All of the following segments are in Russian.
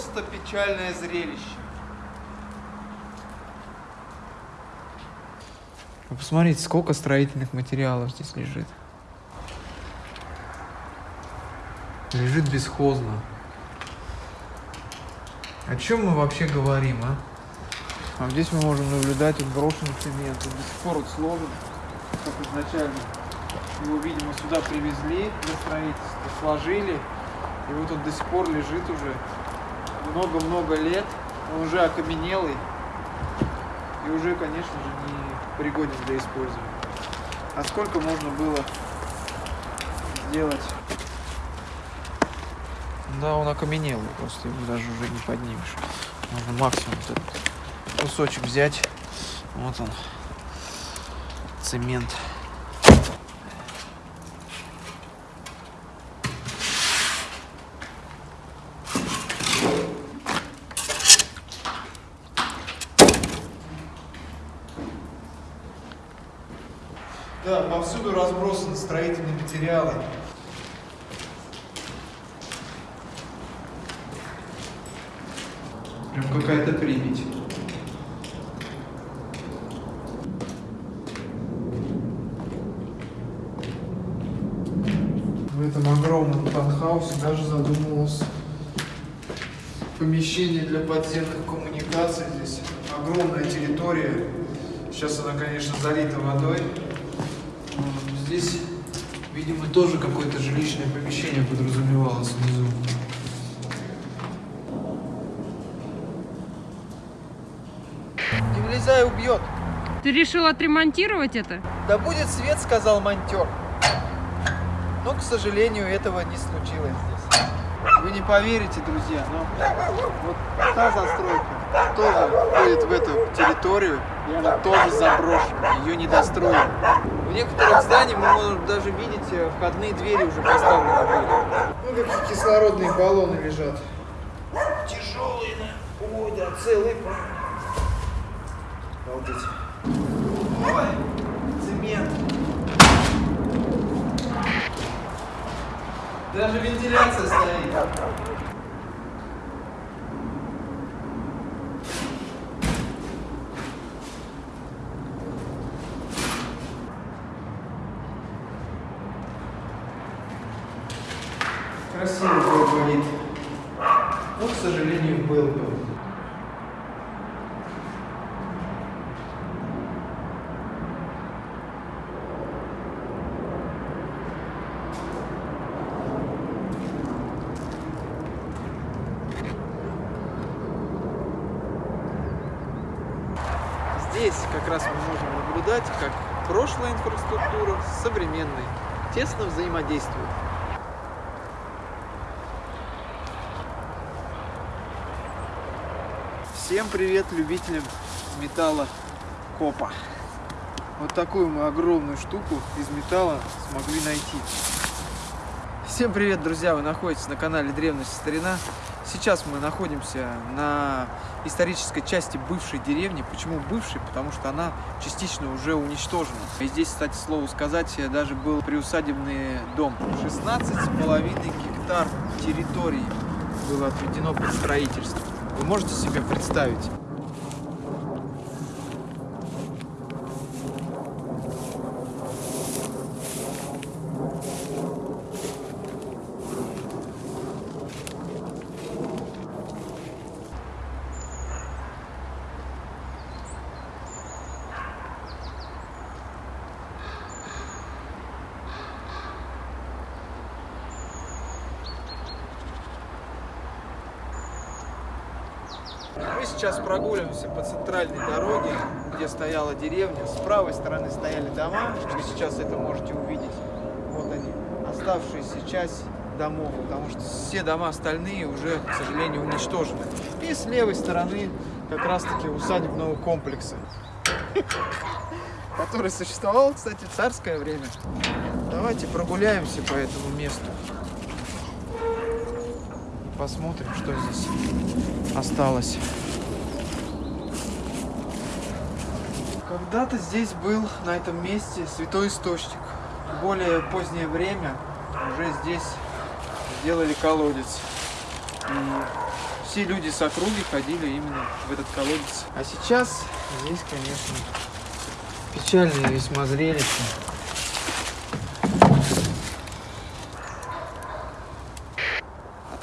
Просто печальное зрелище. Вы посмотрите, сколько строительных материалов здесь лежит. Лежит бесхозно. О чем мы вообще говорим, а? А здесь мы можем наблюдать отброшенный цемент. Он до сих пор вот сложен, как изначально. Его, видимо, сюда привезли для строительства, сложили. И вот он до сих пор лежит уже много-много лет. Он уже окаменелый. И уже, конечно же, не пригоден для использования. А сколько можно было сделать? Да, он окаменелый, просто его даже уже не поднимешь. Можно максимум этот кусочек взять. Вот он, цемент. Да, повсюду разбросаны строительные материалы. Прям какая-то Припять. В этом огромном танхаусе даже задумывался помещение для подземных коммуникаций. Здесь огромная территория. Сейчас она, конечно, залита водой. Здесь, видимо, тоже какое-то жилищное помещение подразумевалось внизу. Не влезай, убьет. Ты решил отремонтировать это? Да будет свет, сказал монтер. Но, к сожалению, этого не случилось здесь. Вы не поверите, друзья, но вот та застройка тоже входит в эту территорию, и она тоже заброшена, ее не достроили. В некоторых зданиях мы можем даже видеть э, входные двери уже поставлены были. Ну, какие кислородные баллоны лежат. Тяжелые, да? Ой, да, целые. Обалдеть. Ой, цемент. Даже вентиляция стоит. Красивый говорит. Но, к сожалению, был бы. Здесь как раз мы можем наблюдать, как прошлая инфраструктура с современной тесно взаимодействуют. Всем привет любителям металла копа. Вот такую мы огромную штуку из металла смогли найти. Всем привет, друзья! Вы находитесь на канале Древность Старина. Сейчас мы находимся на исторической части бывшей деревни. Почему бывшей? Потому что она частично уже уничтожена. И здесь, кстати, слову сказать, даже был приусадебный дом. 16,5 гектар территории было отведено под строительство. Вы можете себе представить? Мы сейчас прогуливаемся по центральной дороге, где стояла деревня. С правой стороны стояли дома, вы сейчас это можете увидеть. Вот они, оставшаяся часть домов, потому что все дома остальные уже, к сожалению, уничтожены. И с левой стороны как раз-таки усадебного комплекса, который существовал, кстати, в царское время. Давайте прогуляемся по этому месту. Посмотрим, что здесь осталось. Когда-то здесь был, на этом месте, святой источник. В более позднее время уже здесь сделали колодец. И все люди с округи ходили именно в этот колодец. А сейчас здесь, конечно, печальное весьма зрелище.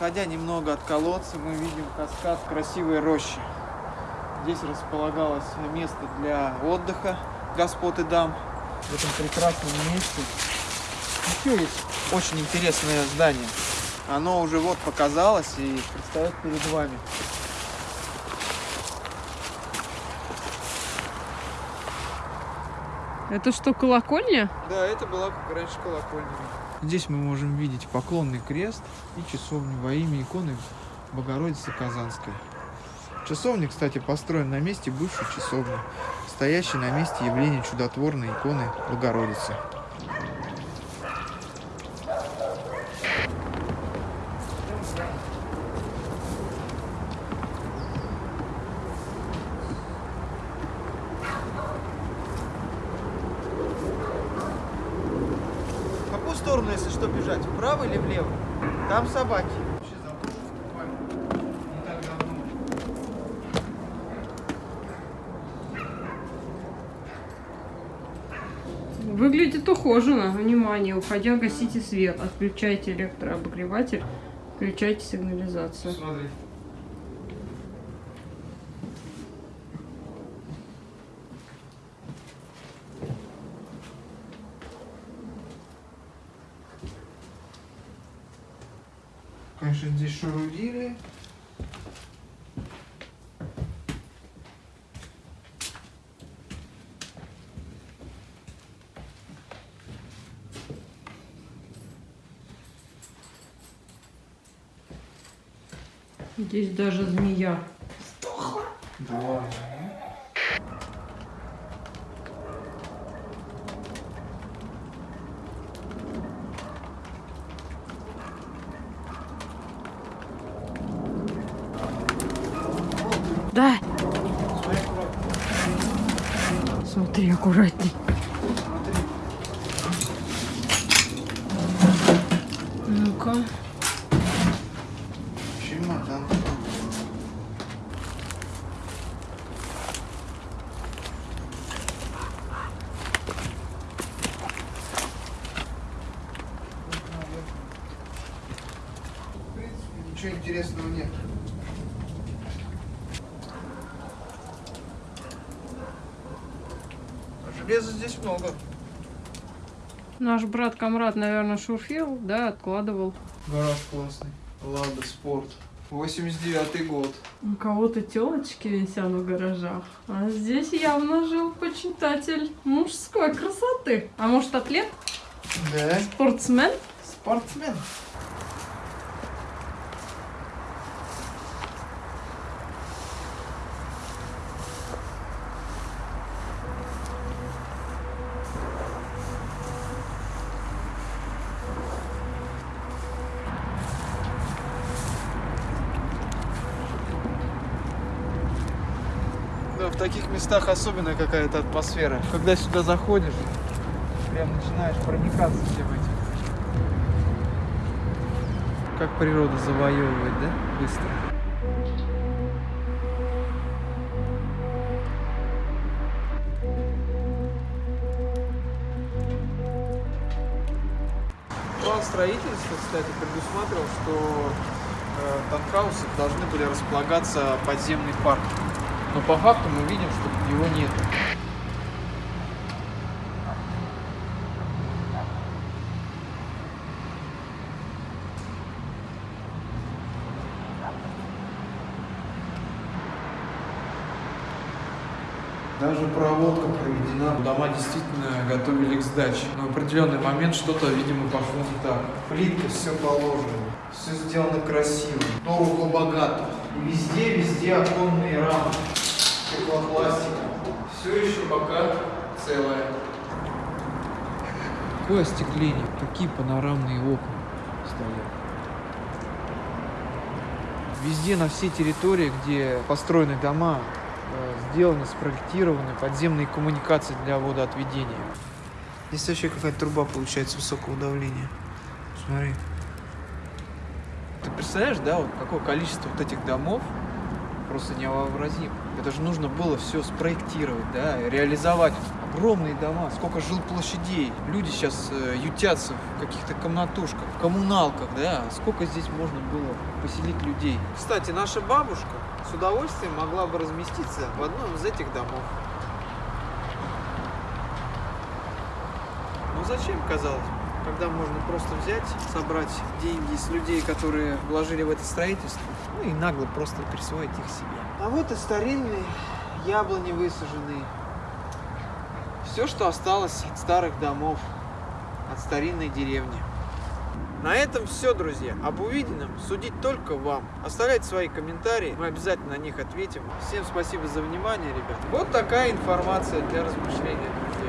Отходя немного от колодца, мы видим каскад красивой рощи. Здесь располагалось место для отдыха господ и дам. В этом прекрасном месте еще есть очень интересное здание. Оно уже вот показалось и предстает перед вами. Это что, колокольня? Да, это была раньше колокольня. Здесь мы можем видеть поклонный крест и часовню во имя иконы Богородицы Казанской. Часовня, кстати, построена на месте бывшей часовни, стоящей на месте явления чудотворной иконы Богородицы. Вправо или влево? Там собаки. Выглядит ухоженно. Внимание, уходя, гасите свет. Отключайте электрообогреватель. Включайте сигнализацию. Смотри. Конечно, здесь шарудили. Здесь даже змея. Да. Да, Смотри, аккуратно. смотри, аккуратней. Смотри. Ну-ка. Чемодан. В принципе, ничего интересного нет. А Железа здесь много. Наш брат Камрад, наверное, шурфил, да, откладывал. Гараж классный. Лада Спорт. 89 год. У кого-то телочки висят в гаражах. А здесь явно жил почитатель мужской красоты. А может, атлет? Да. Спортсмен? Спортсмен. Таких местах особенная какая-то атмосфера. Когда сюда заходишь, прям начинаешь проникаться всем этим. Как природа завоевывает, да? Быстро. План строительства, кстати, предусматривал, что э, танхаусы должны были располагаться подземный парк. Но по факту мы видим, что его нет. Даже проводка проведена. Дома действительно готовили к сдаче. Но в определенный момент что-то, видимо, пошло не так. Плитка, все положено. Все сделано красиво. Дорого, богато. И везде, везде оконные рамы. Стеклопластика. Все еще пока целое. Какое остекление, какие панорамные окна стоят. Везде на всей территории, где построены дома, э, сделаны, спроектированы подземные коммуникации для водоотведения. Здесь вообще какая-то труба получается высокого давления. Смотри. Ты представляешь, да, вот какое количество вот этих домов просто невообразимо. Это же нужно было все спроектировать, да, реализовать огромные дома, сколько жилплощадей. Люди сейчас э, ютятся в каких-то комнатушках, в коммуналках, да, сколько здесь можно было поселить людей. Кстати, наша бабушка с удовольствием могла бы разместиться в одном из этих домов. Ну зачем, казалось бы? Когда можно просто взять, собрать деньги с людей, которые вложили в это строительство, ну и нагло просто присвоить их себе. А вот и старинные яблони высаженные. Все, что осталось от старых домов, от старинной деревни. На этом все, друзья. Об увиденном судить только вам. Оставляйте свои комментарии, мы обязательно на них ответим. Всем спасибо за внимание, ребят. Вот такая информация для размышления, друзья.